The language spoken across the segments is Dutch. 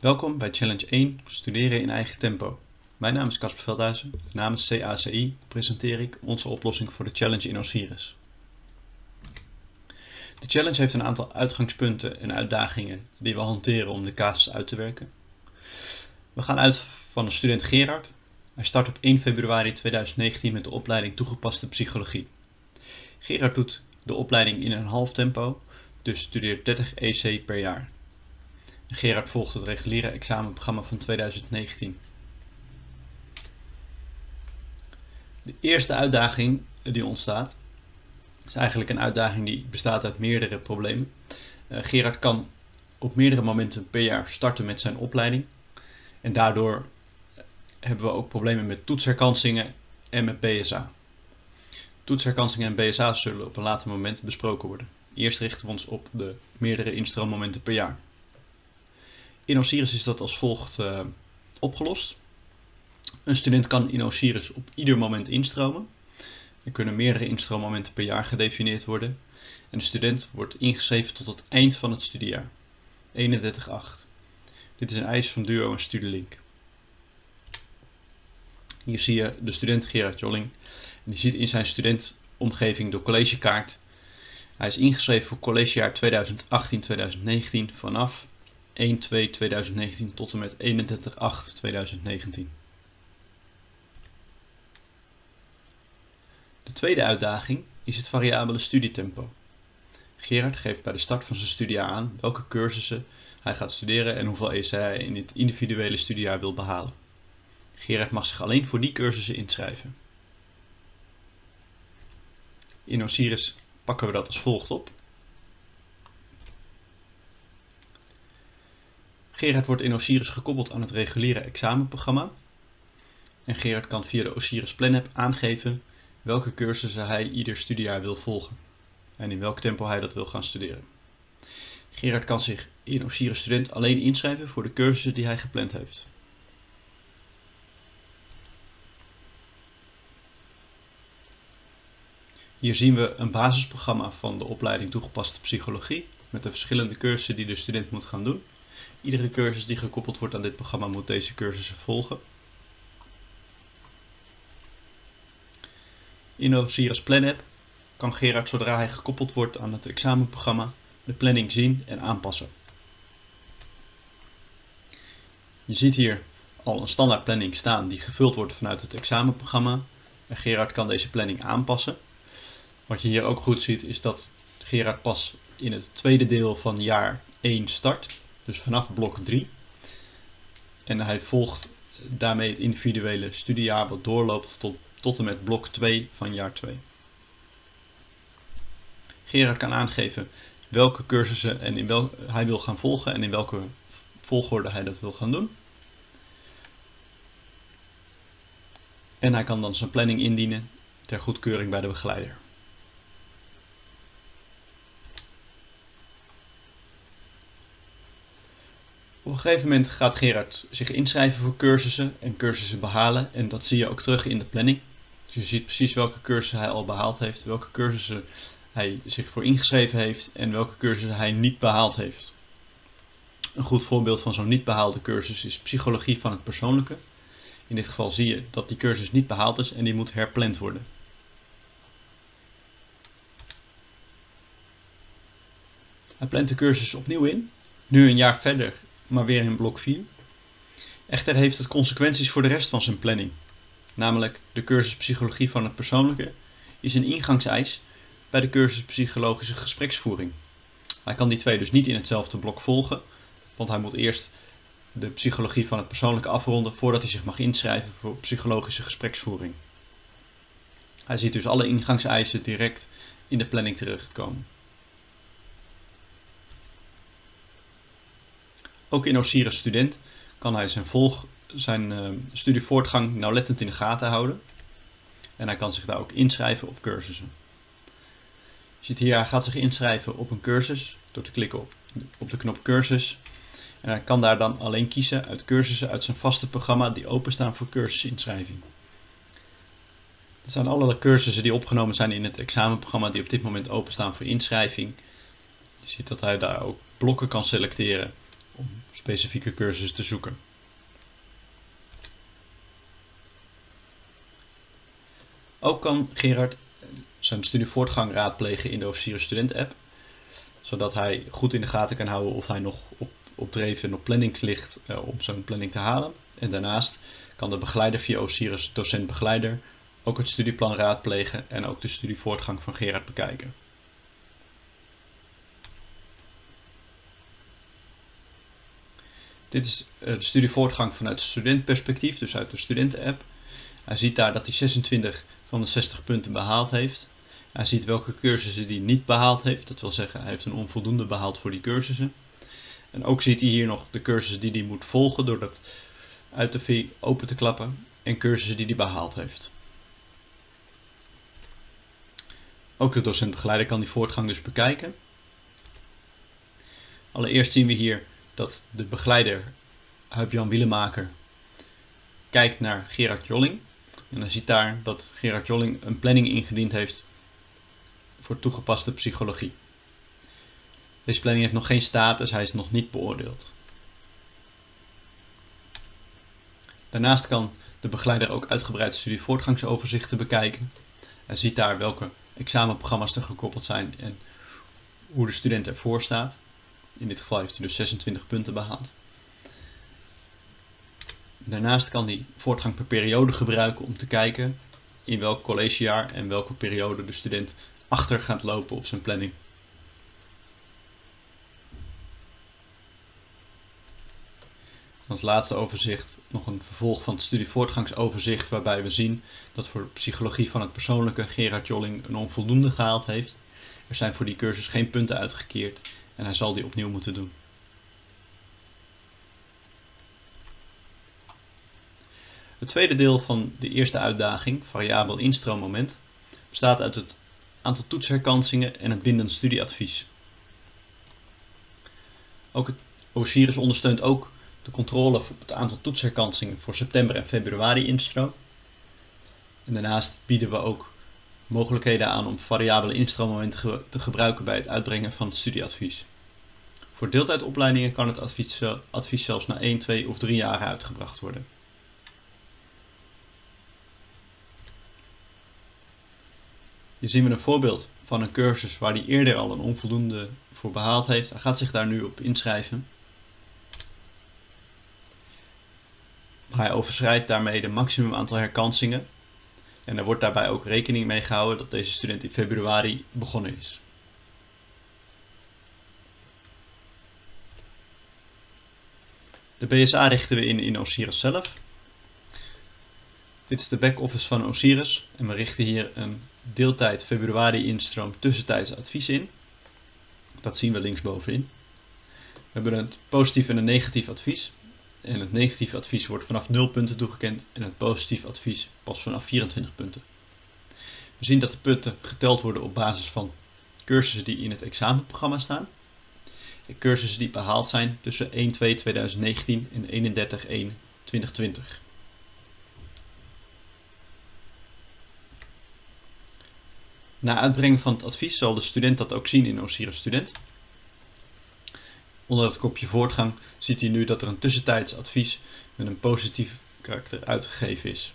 Welkom bij Challenge 1 Studeren in eigen tempo. Mijn naam is Casper Veldhuizen. Namens CACI presenteer ik onze oplossing voor de challenge in Osiris. De challenge heeft een aantal uitgangspunten en uitdagingen die we hanteren om de casus uit te werken. We gaan uit van de student Gerard. Hij start op 1 februari 2019 met de opleiding toegepaste psychologie. Gerard doet de opleiding in een half tempo, dus studeert 30 EC per jaar. Gerard volgt het reguliere examenprogramma van 2019. De eerste uitdaging die ontstaat, is eigenlijk een uitdaging die bestaat uit meerdere problemen. Uh, Gerard kan op meerdere momenten per jaar starten met zijn opleiding. En daardoor hebben we ook problemen met toetsherkansingen en met BSA. Toetsherkansingen en BSA zullen op een later moment besproken worden. Eerst richten we ons op de meerdere instroommomenten per jaar. In Osiris is dat als volgt uh, opgelost. Een student kan in Osiris op ieder moment instromen. Er kunnen meerdere instroommomenten per jaar gedefinieerd worden. En de student wordt ingeschreven tot het eind van het studiejaar. 31.8. Dit is een eis van Duo en Studielink. Hier zie je de student Gerard Jolling. En die ziet in zijn studentomgeving de collegekaart. Hij is ingeschreven voor collegejaar 2018-2019 vanaf 1-2-2019 tot en met 31-8-2019. De tweede uitdaging is het variabele studietempo. Gerard geeft bij de start van zijn studiejaar aan welke cursussen hij gaat studeren en hoeveel ESA hij in het individuele studiejaar wil behalen. Gerard mag zich alleen voor die cursussen inschrijven. In Osiris pakken we dat als volgt op. Gerard wordt in Osiris gekoppeld aan het reguliere examenprogramma. En Gerard kan via de Osiris Plan aangeven welke cursussen hij ieder studiejaar wil volgen. En in welk tempo hij dat wil gaan studeren. Gerard kan zich in Osiris Student alleen inschrijven voor de cursussen die hij gepland heeft. Hier zien we een basisprogramma van de opleiding toegepaste psychologie met de verschillende cursussen die de student moet gaan doen. Iedere cursus die gekoppeld wordt aan dit programma moet deze cursussen volgen. In Osiris Plan App kan Gerard zodra hij gekoppeld wordt aan het examenprogramma de planning zien en aanpassen. Je ziet hier al een standaard planning staan die gevuld wordt vanuit het examenprogramma. En Gerard kan deze planning aanpassen. Wat je hier ook goed ziet is dat Gerard pas in het tweede deel van jaar 1 start. Dus vanaf blok 3. En hij volgt daarmee het individuele studiejaar wat doorloopt tot, tot en met blok 2 van jaar 2. Gerard kan aangeven welke cursussen en in wel, hij wil gaan volgen en in welke volgorde hij dat wil gaan doen. En hij kan dan zijn planning indienen ter goedkeuring bij de begeleider. Op een gegeven moment gaat Gerard zich inschrijven voor cursussen en cursussen behalen. En dat zie je ook terug in de planning. Dus je ziet precies welke cursussen hij al behaald heeft, welke cursussen hij zich voor ingeschreven heeft en welke cursussen hij niet behaald heeft. Een goed voorbeeld van zo'n niet behaalde cursus is psychologie van het persoonlijke. In dit geval zie je dat die cursus niet behaald is en die moet herpland worden. Hij plant de cursus opnieuw in, nu een jaar verder maar weer in blok 4. Echter heeft het consequenties voor de rest van zijn planning. Namelijk de cursus Psychologie van het Persoonlijke is een ingangseis bij de cursus Psychologische Gespreksvoering. Hij kan die twee dus niet in hetzelfde blok volgen, want hij moet eerst de psychologie van het persoonlijke afronden voordat hij zich mag inschrijven voor psychologische gespreksvoering. Hij ziet dus alle ingangseisen direct in de planning terechtkomen. Ook in Osiris Student kan hij zijn, volg, zijn uh, studievoortgang nauwlettend in de gaten houden. En hij kan zich daar ook inschrijven op cursussen. Je ziet hier, hij gaat zich inschrijven op een cursus door te klikken op, op de knop cursus. En hij kan daar dan alleen kiezen uit cursussen uit zijn vaste programma die openstaan voor cursusinschrijving. Dat zijn alle cursussen die opgenomen zijn in het examenprogramma die op dit moment openstaan voor inschrijving. Je ziet dat hij daar ook blokken kan selecteren om specifieke cursussen te zoeken. Ook kan Gerard zijn studievoortgang raadplegen in de Officieren Student app, zodat hij goed in de gaten kan houden of hij nog op, op en op planning ligt uh, om zijn planning te halen. En daarnaast kan de begeleider via Osiris docent-begeleider ook het studieplan raadplegen en ook de studievoortgang van Gerard bekijken. Dit is eh, de studievoortgang vanuit studentperspectief, dus uit de studenten-app. Hij ziet daar dat hij 26 van de 60 punten behaald heeft. Hij ziet welke cursussen hij niet behaald heeft. Dat wil zeggen, hij heeft een onvoldoende behaald voor die cursussen. En ook ziet hij hier nog de cursussen die hij moet volgen door dat uit de V open te klappen. En cursussen die hij behaald heeft. Ook de docent-begeleider kan die voortgang dus bekijken. Allereerst zien we hier dat de begeleider Huip-Jan Wielemaker kijkt naar Gerard Jolling. En dan ziet daar dat Gerard Jolling een planning ingediend heeft voor toegepaste psychologie. Deze planning heeft nog geen status, hij is nog niet beoordeeld. Daarnaast kan de begeleider ook uitgebreid studievoortgangsoverzichten bekijken. Hij ziet daar welke examenprogramma's er gekoppeld zijn en hoe de student ervoor staat. In dit geval heeft hij dus 26 punten behaald. Daarnaast kan hij voortgang per periode gebruiken om te kijken in welk collegejaar en welke periode de student achter gaat lopen op zijn planning. Als laatste overzicht nog een vervolg van het studievoortgangsoverzicht waarbij we zien dat voor psychologie van het persoonlijke Gerard Jolling een onvoldoende gehaald heeft. Er zijn voor die cursus geen punten uitgekeerd en hij zal die opnieuw moeten doen. Het tweede deel van de eerste uitdaging, variabel instroommoment, bestaat uit het aantal toetsherkansingen en het bindend studieadvies. Ook het Osiris ondersteunt ook de controle op het aantal toetsherkansingen voor september en februari instroom. En daarnaast bieden we ook mogelijkheden aan om variabele instroommomenten te gebruiken bij het uitbrengen van het studieadvies. Voor deeltijdopleidingen kan het advies, advies zelfs na 1, 2 of 3 jaar uitgebracht worden. Hier zien we een voorbeeld van een cursus waar hij eerder al een onvoldoende voor behaald heeft. Hij gaat zich daar nu op inschrijven. Hij overschrijdt daarmee de maximum aantal herkansingen. En er wordt daarbij ook rekening mee gehouden dat deze student in februari begonnen is. De BSA richten we in in Osiris zelf. Dit is de back-office van Osiris en we richten hier een deeltijd februari instroom tussentijds advies in. Dat zien we linksbovenin. We hebben een positief en een negatief advies. En het negatieve advies wordt vanaf 0 punten toegekend en het positieve advies pas vanaf 24 punten. We zien dat de punten geteld worden op basis van cursussen die in het examenprogramma staan. En cursussen die behaald zijn tussen 1-2-2019 en 31-1-2020. Na uitbrengen van het advies zal de student dat ook zien in Osiris Student. Onder het kopje voortgang ziet hij nu dat er een tussentijds advies met een positief karakter uitgegeven is.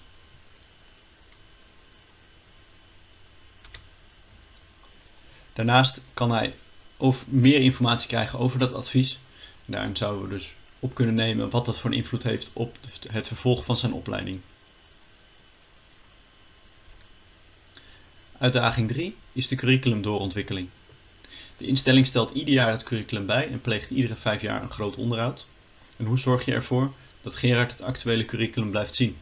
Daarnaast kan hij of meer informatie krijgen over dat advies. Daarin zouden we dus op kunnen nemen wat dat voor een invloed heeft op het vervolg van zijn opleiding. Uitdaging 3 is de curriculumdoorontwikkeling. De instelling stelt ieder jaar het curriculum bij en pleegt iedere vijf jaar een groot onderhoud. En hoe zorg je ervoor dat Gerard het actuele curriculum blijft zien?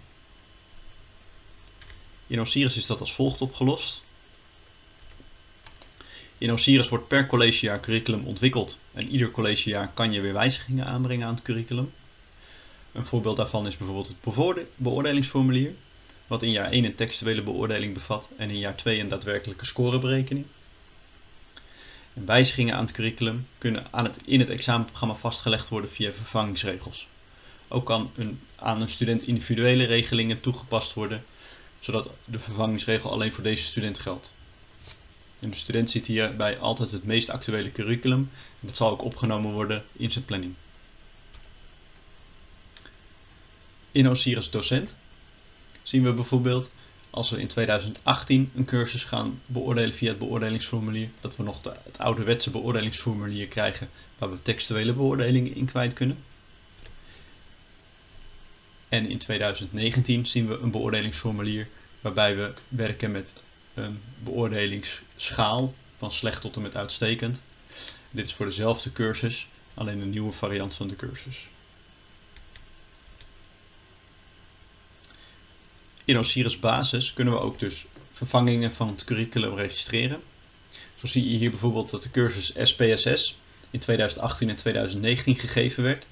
In Osiris is dat als volgt opgelost. In Osiris wordt per collegejaar curriculum ontwikkeld en ieder collegejaar kan je weer wijzigingen aanbrengen aan het curriculum. Een voorbeeld daarvan is bijvoorbeeld het beoordelingsformulier, wat in jaar 1 een textuele beoordeling bevat en in jaar 2 een daadwerkelijke scoreberekening. En wijzigingen aan het curriculum kunnen aan het, in het examenprogramma vastgelegd worden via vervangingsregels. Ook kan aan een student individuele regelingen toegepast worden, zodat de vervangingsregel alleen voor deze student geldt. En de student ziet hierbij altijd het meest actuele curriculum en dat zal ook opgenomen worden in zijn planning. In Osiris docent zien we bijvoorbeeld als we in 2018 een cursus gaan beoordelen via het beoordelingsformulier, dat we nog het ouderwetse beoordelingsformulier krijgen waar we textuele beoordelingen in kwijt kunnen. En in 2019 zien we een beoordelingsformulier waarbij we werken met een beoordelingsschaal van slecht tot en met uitstekend. Dit is voor dezelfde cursus, alleen een nieuwe variant van de cursus. In Osiris Basis kunnen we ook dus vervangingen van het curriculum registreren. Zo zie je hier bijvoorbeeld dat de cursus SPSS in 2018 en 2019 gegeven werd.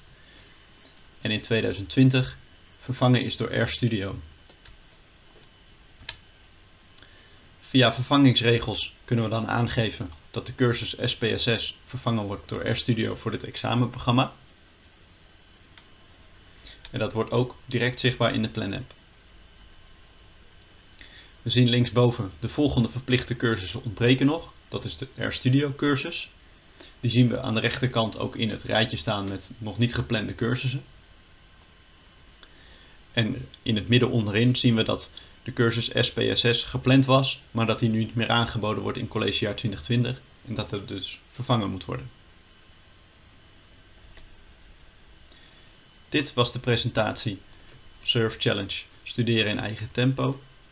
En in 2020 vervangen is door RStudio. Via vervangingsregels kunnen we dan aangeven dat de cursus SPSS vervangen wordt door RStudio voor dit examenprogramma. En dat wordt ook direct zichtbaar in de Plan App. We zien linksboven de volgende verplichte cursussen ontbreken nog. Dat is de RStudio cursus. Die zien we aan de rechterkant ook in het rijtje staan met nog niet geplande cursussen. En in het midden onderin zien we dat de cursus SPSS gepland was, maar dat die nu niet meer aangeboden wordt in collegejaar 2020 en dat het dus vervangen moet worden. Dit was de presentatie Surf Challenge Studeren in eigen tempo